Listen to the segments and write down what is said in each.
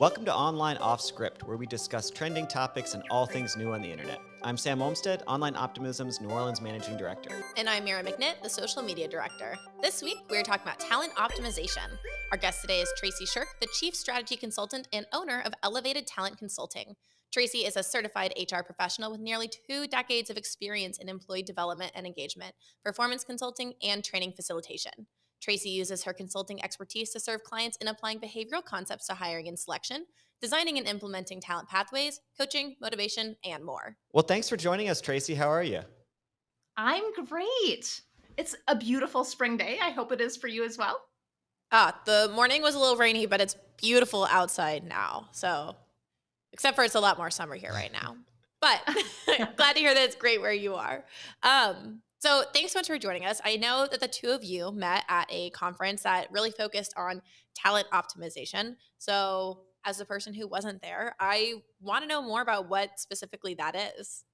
Welcome to Online Off Script, where we discuss trending topics and all things new on the internet. I'm Sam Olmstead, Online Optimism's New Orleans Managing Director. And I'm Mira McNitt, the Social Media Director. This week, we're talking about talent optimization. Our guest today is Tracy Shirk, the Chief Strategy Consultant and owner of Elevated Talent Consulting. Tracy is a certified HR professional with nearly two decades of experience in employee development and engagement, performance consulting, and training facilitation. Tracy uses her consulting expertise to serve clients in applying behavioral concepts to hiring and selection, designing and implementing talent pathways, coaching, motivation, and more. Well, thanks for joining us, Tracy. How are you? I'm great. It's a beautiful spring day. I hope it is for you as well. Ah, the morning was a little rainy, but it's beautiful outside now. So, except for it's a lot more summer here right now. But glad to hear that it's great where you are. Um, so, thanks so much for joining us. I know that the two of you met at a conference that really focused on talent optimization. So, as a person who wasn't there, I want to know more about what specifically that is.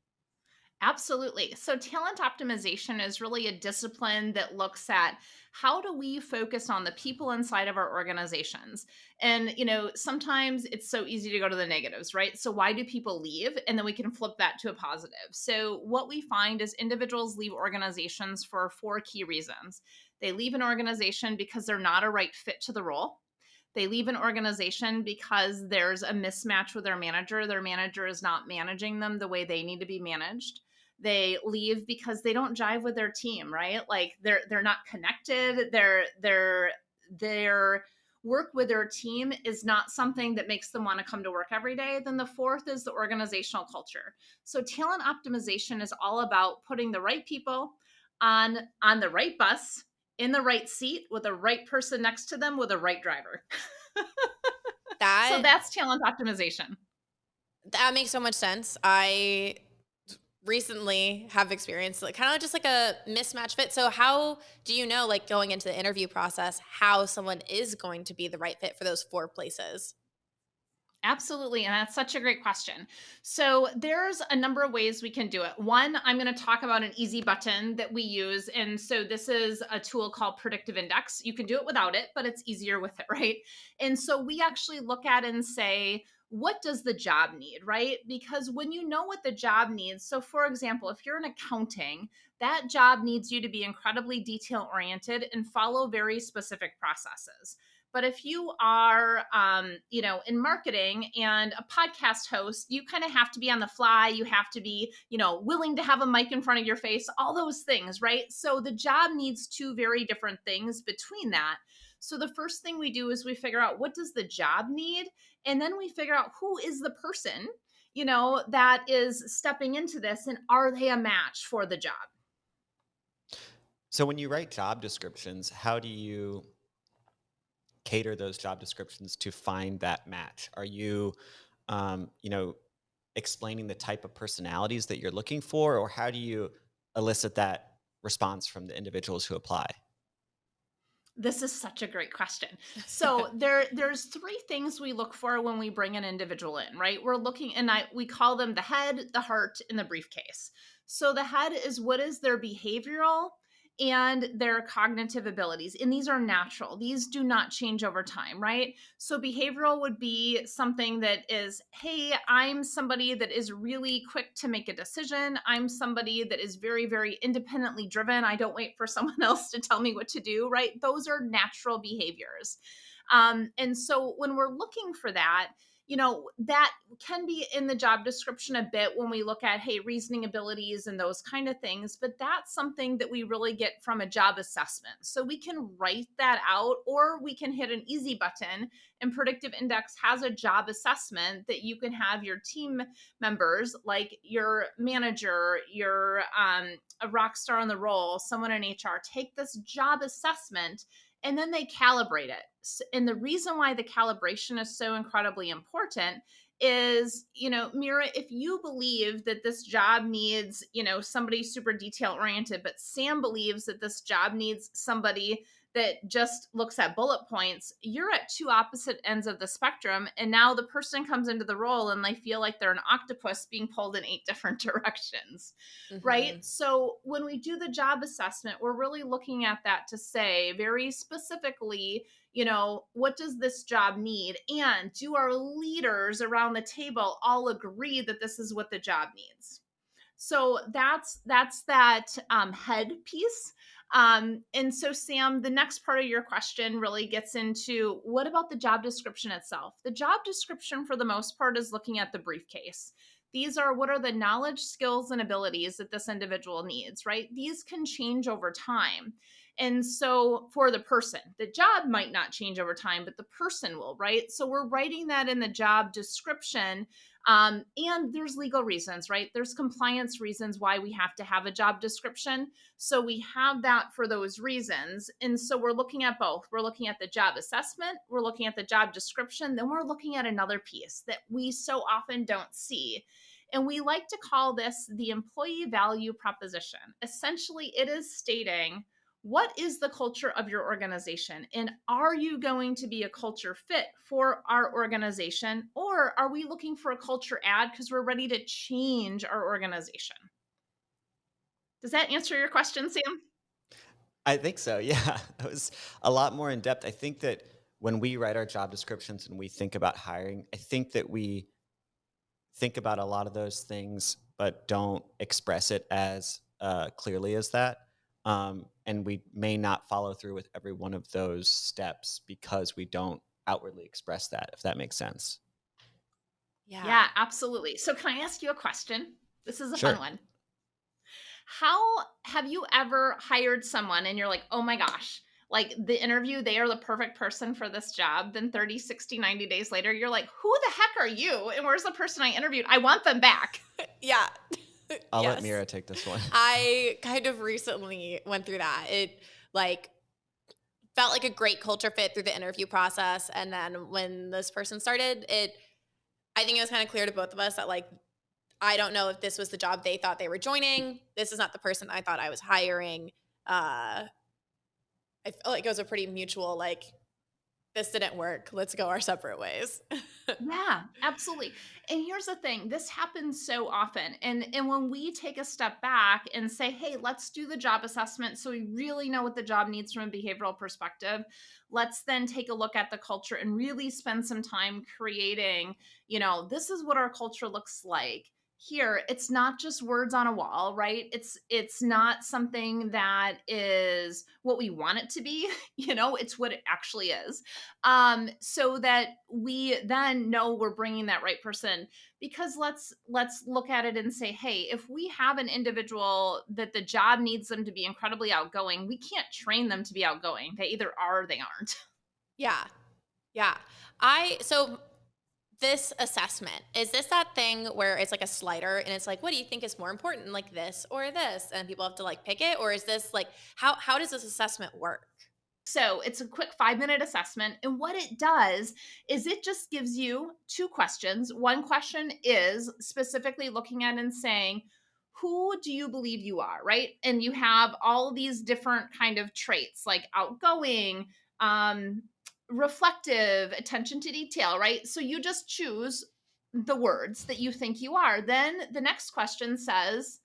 Absolutely. So, talent optimization is really a discipline that looks at how do we focus on the people inside of our organizations? And, you know, sometimes it's so easy to go to the negatives, right? So, why do people leave? And then we can flip that to a positive. So, what we find is individuals leave organizations for four key reasons. They leave an organization because they're not a right fit to the role. They leave an organization because there's a mismatch with their manager. Their manager is not managing them the way they need to be managed they leave because they don't jive with their team right? Like they're they're not connected. They're they're their work with their team is not something that makes them want to come to work every day. Then the fourth is the organizational culture. So talent optimization is all about putting the right people on on the right bus in the right seat with the right person next to them with the right driver. That so that's talent optimization. That makes so much sense. I recently have experienced like kind of just like a mismatch fit. So how do you know like going into the interview process how someone is going to be the right fit for those four places? Absolutely. And that's such a great question. So, there's a number of ways we can do it. One, I'm going to talk about an easy button that we use. And so, this is a tool called Predictive Index. You can do it without it, but it's easier with it, right? And so, we actually look at and say, what does the job need, right? Because when you know what the job needs, so for example, if you're in accounting, that job needs you to be incredibly detail oriented and follow very specific processes. But if you are, um, you know, in marketing and a podcast host, you kind of have to be on the fly. You have to be, you know, willing to have a mic in front of your face, all those things, right? So the job needs two very different things between that. So the first thing we do is we figure out what does the job need and then we figure out who is the person, you know, that is stepping into this and are they a match for the job? So when you write job descriptions, how do you cater those job descriptions to find that match? Are you um, you know, explaining the type of personalities that you're looking for or how do you elicit that response from the individuals who apply? This is such a great question. So there there's three things we look for when we bring an individual in, right? We're looking and I we call them the head, the heart, and the briefcase. So the head is what is their behavioral and their cognitive abilities. And these are natural, these do not change over time, right? So, behavioral would be something that is, hey, I'm somebody that is really quick to make a decision. I'm somebody that is very, very independently driven. I don't wait for someone else to tell me what to do, right? Those are natural behaviors. Um, and so, when we're looking for that, you know that can be in the job description a bit when we look at hey reasoning abilities and those kind of things but that's something that we really get from a job assessment. So we can write that out or we can hit an easy button and predictive index has a job assessment that you can have your team members like your manager your um, a rock star on the role someone in hr take this job assessment and then they calibrate it. And the reason why the calibration is so incredibly important is, you know, Mira, if you believe that this job needs, you know, somebody super detail oriented, but Sam believes that this job needs somebody that just looks at bullet points, you're at two opposite ends of the spectrum. And now the person comes into the role and they feel like they're an octopus being pulled in eight different directions, mm-hmm. right? So when we do the job assessment, we're really looking at that to say very specifically, you know, what does this job need? And do our leaders around the table all agree that this is what the job needs? So that's that's that um, head piece. Um, and so, Sam, the next part of your question really gets into what about the job description itself? The job description, for the most part, is looking at the briefcase. These are what are the knowledge, skills, and abilities that this individual needs, right? These can change over time. And so for the person, the job might not change over time, but the person will, right? So we're writing that in the job description um, and there's legal reasons, right? There's compliance reasons why we have to have a job description. So we have that for those reasons. And so we're looking at both. We're looking at the job assessment, we're looking at the job description, then we're looking at another piece that we so often don't see. And we like to call this the employee value proposition. Essentially, it is stating what is the culture of your organization? And are you going to be a culture fit for our organization? Or are we looking for a culture add because we're ready to change our organization? Does that answer your question, Sam? I think so. Yeah. It was a lot more in depth. I think that when we write our job descriptions and we think about hiring, I think that we think about a lot of those things, but don't express it as uh, clearly as that. Um, and we may not follow through with every one of those steps because we don't outwardly express that, if that makes sense. Yeah. Yeah, absolutely. So, can I ask you a question? This is a sure. fun one. How have you ever hired someone and you're like, oh my gosh, like the interview, they are the perfect person for this job. Then 30, 60, 90 days later, you're like, who the heck are you? And where's the person I interviewed? I want them back. yeah. I'll yes. let Mira take this one. I kind of recently went through that. It like felt like a great culture fit through the interview process. And then when this person started, it I think it was kind of clear to both of us that like I don't know if this was the job they thought they were joining. This is not the person I thought I was hiring. Uh I felt like it was a pretty mutual like this didn't work. Let's go our separate ways. yeah, absolutely. And here's the thing, this happens so often. And and when we take a step back and say, "Hey, let's do the job assessment so we really know what the job needs from a behavioral perspective." Let's then take a look at the culture and really spend some time creating, you know, this is what our culture looks like here it's not just words on a wall right? It's it's not something that is what we want it to be you know it's what it actually is. Um so that we then know we're bringing that right person because let's let's look at it and say hey if we have an individual that the job needs them to be incredibly outgoing we can't train them to be outgoing. They either are or they aren't. Yeah. Yeah. I so this assessment is this that thing where it's like a slider and it's like what do you think is more important like this or this and people have to like pick it or is this like how how does this assessment work so it's a quick five minute assessment. And what it does is it just gives you two questions. One question is specifically looking at and saying, who do you believe you are? Right. And you have all these different kind of traits like outgoing, um, reflective, attention to detail, right? So you just choose the words that you think you are. Then the next question says,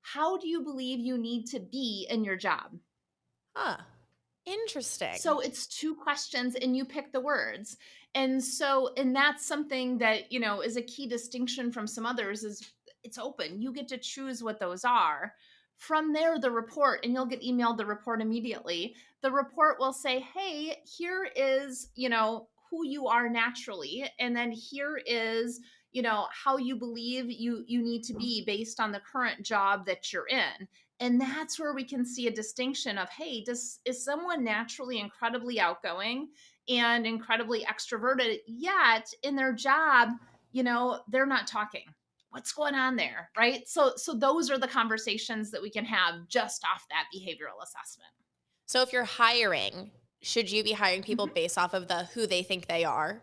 How do you believe you need to be in your job? Huh. Interesting. So it's two questions and you pick the words. And so, and that's something that, you know, is a key distinction from some others is it's open. You get to choose what those are. From there, the report, and you'll get emailed the report immediately. The report will say, hey, here is, you know, who you are naturally. And then here is, you know, how you believe you you need to be based on the current job that you're in. And that's where we can see a distinction of, hey, does is someone naturally incredibly outgoing and incredibly extroverted, yet in their job, you know, they're not talking what's going on there right so so those are the conversations that we can have just off that behavioral assessment so if you're hiring should you be hiring people mm-hmm. based off of the who they think they are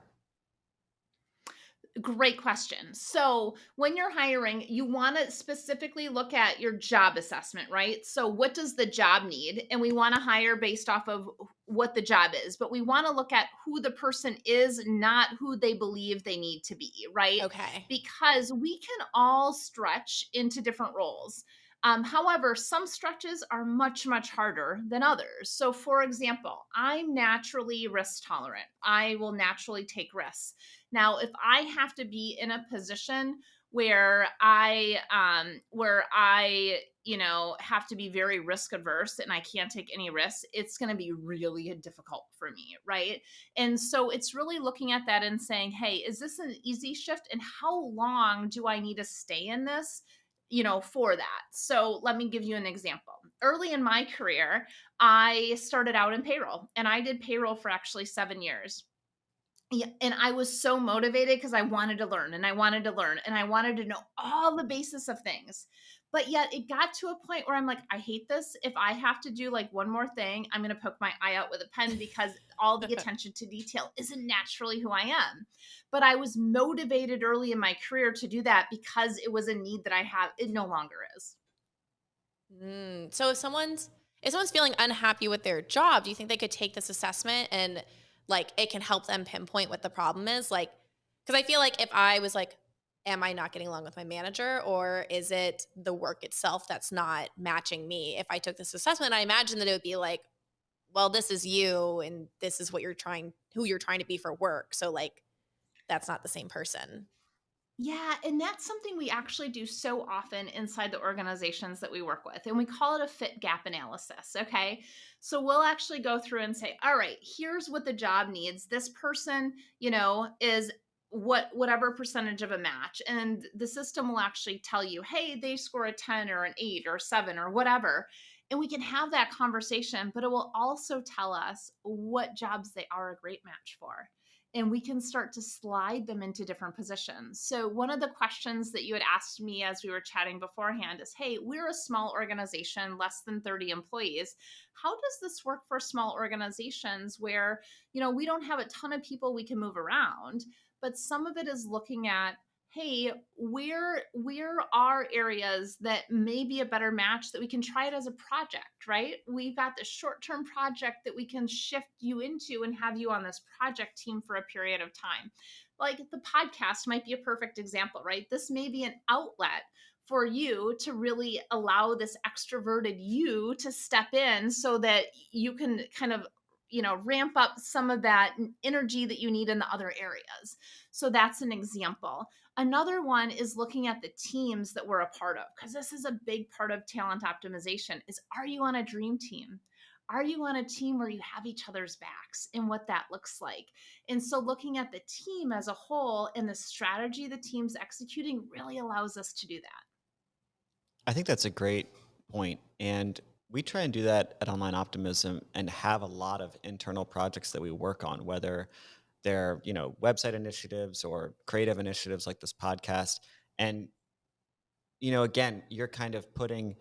Great question. So, when you're hiring, you want to specifically look at your job assessment, right? So, what does the job need? And we want to hire based off of what the job is, but we want to look at who the person is, not who they believe they need to be, right? Okay. Because we can all stretch into different roles. Um, however, some stretches are much, much harder than others. So, for example, I'm naturally risk tolerant. I will naturally take risks. Now, if I have to be in a position where I um where I, you know, have to be very risk averse and I can't take any risks, it's going to be really difficult for me, right? And so it's really looking at that and saying, "Hey, is this an easy shift and how long do I need to stay in this?" You know, for that. So let me give you an example. Early in my career, I started out in payroll and I did payroll for actually seven years. And I was so motivated because I wanted to learn and I wanted to learn and I wanted to know all the basis of things. But yet it got to a point where I'm like, I hate this. If I have to do like one more thing, I'm going to poke my eye out with a pen because all the attention to detail isn't naturally who I am. But I was motivated early in my career to do that because it was a need that I have. It no longer is. Mm, so if someone's if someone's feeling unhappy with their job, do you think they could take this assessment and like it can help them pinpoint what the problem is? Like, because I feel like if I was like, am I not getting along with my manager or is it the work itself that's not matching me? If I took this assessment, I imagine that it would be like, well, this is you and this is what you're trying, who you're trying to be for work. So, like, that's not the same person. Yeah, and that's something we actually do so often inside the organizations that we work with. And we call it a fit gap analysis. Okay. So we'll actually go through and say, all right, here's what the job needs. This person, you know, is what whatever percentage of a match and the system will actually tell you hey they score a 10 or an 8 or 7 or whatever and we can have that conversation but it will also tell us what jobs they are a great match for and we can start to slide them into different positions. So, one of the questions that you had asked me as we were chatting beforehand is Hey, we're a small organization, less than 30 employees. How does this work for small organizations where, you know, we don't have a ton of people we can move around, but some of it is looking at hey where where are areas that may be a better match that we can try it as a project right? We've got this short term project that we can shift you into and have you on this project team for a period of time. Like the podcast might be a perfect example right? This may be an outlet for you to really allow this extroverted you to step in so that you can kind of you know ramp up some of that energy that you need in the other areas. So that's an example Another one is looking at the teams that we're a part of because this is a big part of talent optimization is are you on a dream team? Are you on a team where you have each other's backs and what that looks like? And so looking at the team as a whole and the strategy the team's executing really allows us to do that. I think that's a great point. And we try and do that at Online Optimism and have a lot of internal projects that we work on, whether their you know website initiatives or creative initiatives like this podcast. And you know again you're kind of putting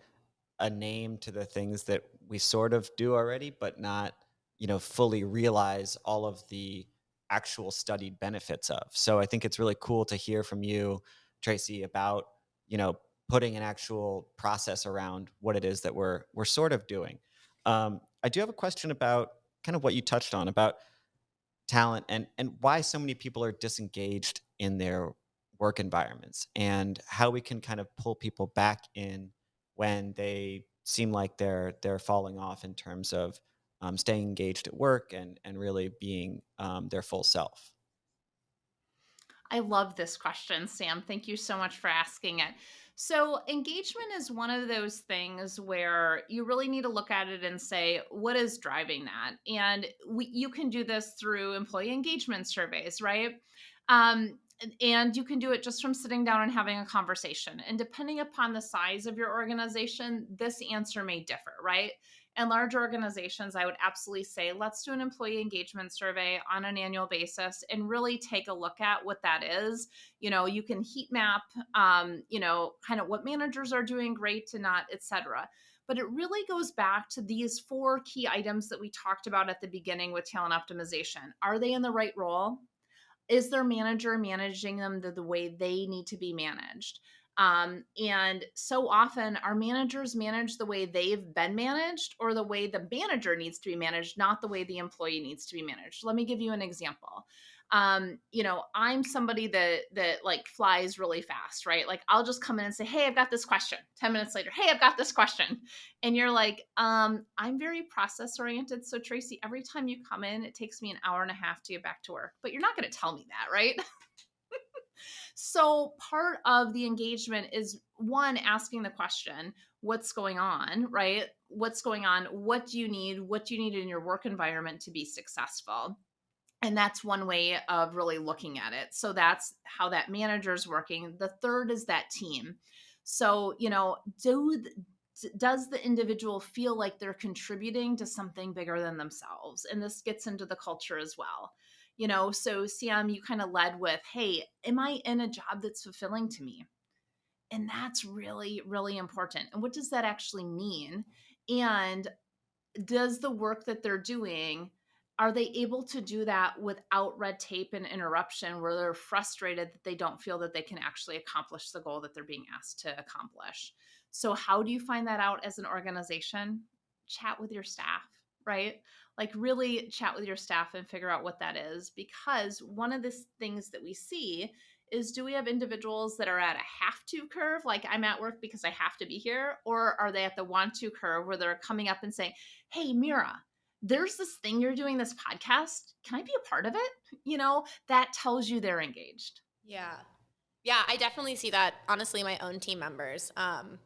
a name to the things that we sort of do already but not you know fully realize all of the actual studied benefits of. So i think it's really cool to hear from you tracy about you know putting an actual process around what it is that we're we're sort of doing. Um, i do have a question about kind of what you touched on about talent and and why so many people are disengaged in their work environments and how we can kind of pull people back in when they seem like they're they're falling off in terms of um, staying engaged at work and and really being um, their full self I love this question, Sam. Thank you so much for asking it. So, engagement is one of those things where you really need to look at it and say, what is driving that? And we, you can do this through employee engagement surveys, right? Um, and you can do it just from sitting down and having a conversation. And depending upon the size of your organization, this answer may differ, right? And large organizations, I would absolutely say, let's do an employee engagement survey on an annual basis and really take a look at what that is. You know, you can heat map, um, you know, kind of what managers are doing great and not, et cetera. But it really goes back to these four key items that we talked about at the beginning with talent optimization. Are they in the right role? is their manager managing them the, the way they need to be managed? Um, and so often our managers manage the way they've been managed or the way the manager needs to be managed, not the way the employee needs to be managed. Let me give you an example. Um you know i'm somebody that that like flies really fast right? Like i'll just come in and say hey i've got this question. 10 minutes later hey i've got this question. And you're like um i'm very process oriented so tracy every time you come in it takes me an hour and a half to get back to work. But you're not going to tell me that right so part of the engagement is one asking the question what's going on? right? What's going on? What do you need? What do you need in your work environment to be successful? And that's one way of really looking at it. So that's how that manager is working. The third is that team. So you know do does the individual feel like they're contributing to something bigger than themselves? And this gets into the culture as well you know so sam you kind of led with hey am i in a job that's fulfilling to me? And that's really really important and what does that actually mean? And does the work that they're doing are they able to do that without red tape and interruption where they're frustrated that they don't feel that they can actually accomplish the goal that they're being asked to accomplish? So how do you find that out as an organization? Chat with your staff right like really chat with your staff and figure out what that is because one of the things that we see is do we have individuals that are at a have to curve like i'm at work because i have to be here or are they at the want to curve where they're coming up and saying hey mira there's this thing you're doing this podcast. Can i be a part of it? You know that tells you they're engaged. Yeah. Yeah i definitely see that honestly my own team members um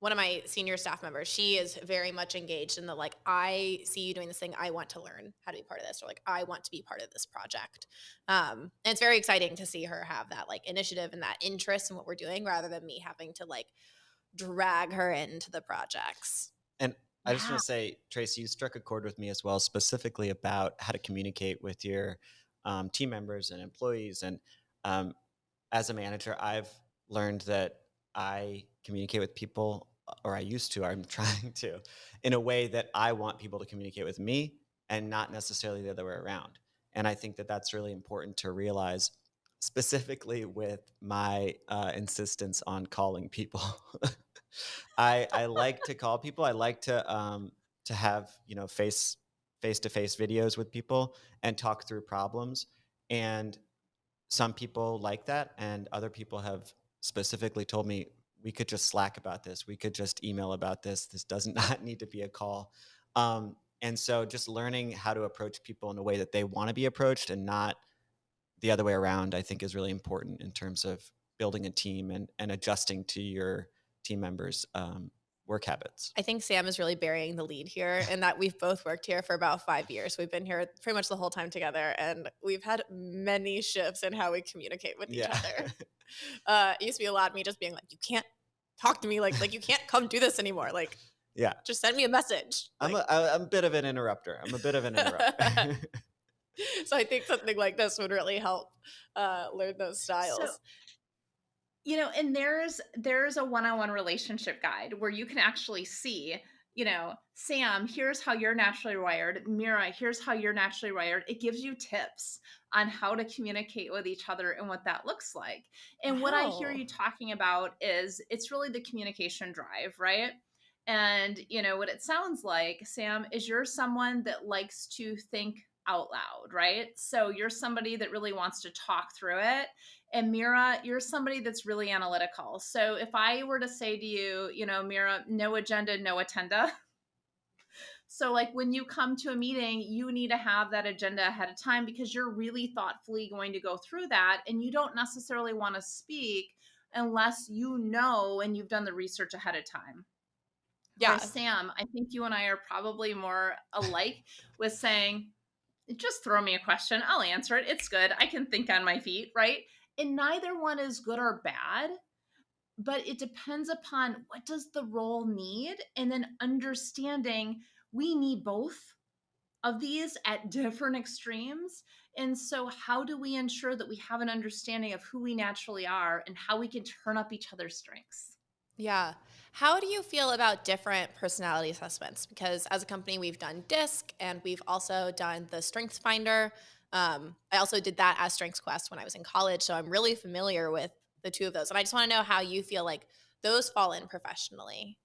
one of my senior staff members she is very much engaged in the like i see you doing this thing i want to learn how to be part of this or like i want to be part of this project. Um and it's very exciting to see her have that like initiative and that interest in what we're doing rather than me having to like drag her into the projects. And I just want to say, Tracy, you struck a chord with me as well, specifically about how to communicate with your um, team members and employees. And um, as a manager, I've learned that I communicate with people, or I used to, I'm trying to, in a way that I want people to communicate with me and not necessarily the other way around. And I think that that's really important to realize, specifically with my uh, insistence on calling people. I I like to call people. I like to um to have you know face face to face videos with people and talk through problems. And some people like that, and other people have specifically told me we could just Slack about this. We could just email about this. This does not need to be a call. Um, and so, just learning how to approach people in a way that they want to be approached and not the other way around, I think, is really important in terms of building a team and, and adjusting to your team members' um, work habits. I think Sam is really burying the lead here, and that we've both worked here for about five years. We've been here pretty much the whole time together, and we've had many shifts in how we communicate with yeah. each other. Uh, it used to be a lot of me just being like, "You can't talk to me like like you can't come do this anymore." Like, yeah, just send me a message. I'm a, I'm a bit of an interrupter. I'm a bit of an interrupter. so I think something like this would really help uh, learn those styles. So, you know and there's there's a one-on-one relationship guide where you can actually see you know sam here's how you're naturally wired. Mira here's how you're naturally wired. It gives you tips on how to communicate with each other and what that looks like. And wow. what i hear you talking about is it's really the communication drive right? And you know what it sounds like sam is you're someone that likes to think out loud right? So you're somebody that really wants to talk through it and Mira, you're somebody that's really analytical. So if I were to say to you, you know, Mira, no agenda, no attenda. So, like when you come to a meeting, you need to have that agenda ahead of time because you're really thoughtfully going to go through that. And you don't necessarily want to speak unless you know and you've done the research ahead of time. Yeah. Sam, I think you and I are probably more alike with saying, just throw me a question. I'll answer it. It's good. I can think on my feet, right? And neither one is good or bad but it depends upon what does the role need and then understanding we need both of these at different extremes. And so how do we ensure that we have an understanding of who we naturally are and how we can turn up each other's strengths? Yeah. How do you feel about different personality assessments? Because as a company we've done disc and we've also done the strengths finder Um, I also did that as Strengths Quest when I was in college, so I'm really familiar with the two of those. And I just want to know how you feel like those fall in professionally.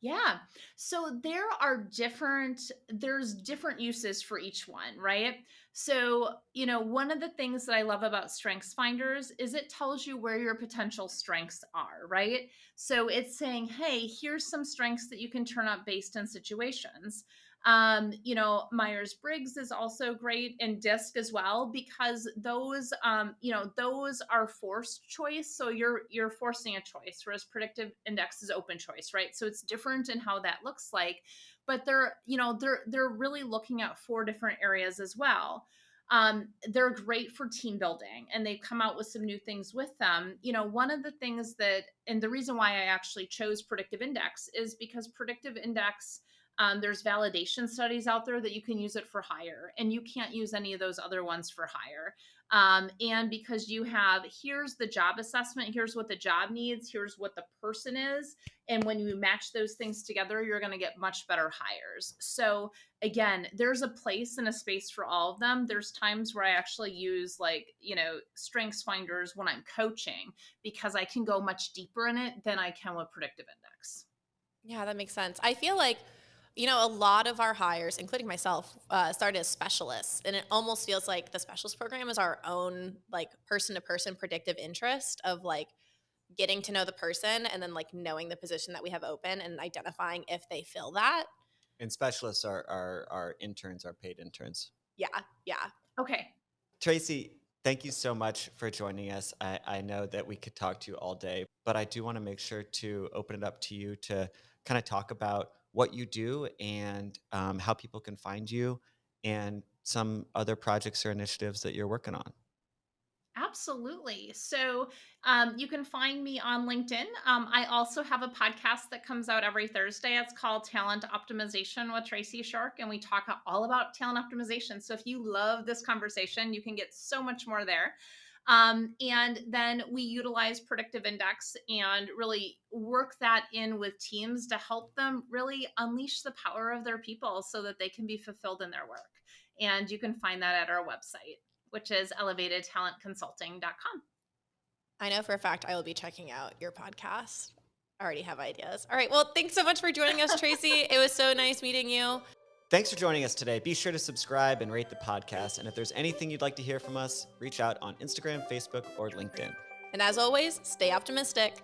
Yeah. So there are different there's different uses for each one, right? So, you know, one of the things that I love about Strengths Finders is it tells you where your potential strengths are, right? So it's saying, "Hey, here's some strengths that you can turn up based on situations." Um, you know, Myers Briggs is also great and DISC as well because those, um, you know, those are forced choice. So you're you're forcing a choice, whereas predictive index is open choice, right? So it's different in how that looks like, but they're, you know, they're they're really looking at four different areas as well. Um, they're great for team building and they've come out with some new things with them. You know, one of the things that, and the reason why I actually chose predictive index is because predictive index um, there's validation studies out there that you can use it for hire, and you can't use any of those other ones for hire. Um, and because you have here's the job assessment, here's what the job needs, here's what the person is, and when you match those things together, you're going to get much better hires. So again, there's a place and a space for all of them. There's times where I actually use like you know strengths finders when I'm coaching because I can go much deeper in it than I can with predictive index. Yeah, that makes sense. I feel like you know, a lot of our hires, including myself, uh, started as specialists, and it almost feels like the specialist program is our own like person to person predictive index of like getting to know the person and then like knowing the position that we have open and identifying if they fill that. And specialists are are, are interns, are paid interns. Yeah, yeah. Okay. Tracy, thank you so much for joining us. I, I know that we could talk to you all day, but I do want to make sure to open it up to you to kind of talk about what you do and um, how people can find you and some other projects or initiatives that you're working on. Absolutely. So um, you can find me on LinkedIn. Um, I also have a podcast that comes out every Thursday. It's called Talent Optimization with Tracy Shirk, and we talk all about talent optimization. So if you love this conversation, you can get so much more there. Um, and then we utilize predictive index and really work that in with teams to help them really unleash the power of their people so that they can be fulfilled in their work. And you can find that at our website, which is elevatedtalentconsulting.com. I know for a fact I will be checking out your podcast. I already have ideas. All right. Well, thanks so much for joining us, Tracy. it was so nice meeting you. Thanks for joining us today. Be sure to subscribe and rate the podcast. And if there's anything you'd like to hear from us, reach out on Instagram, Facebook, or LinkedIn. And as always, stay optimistic.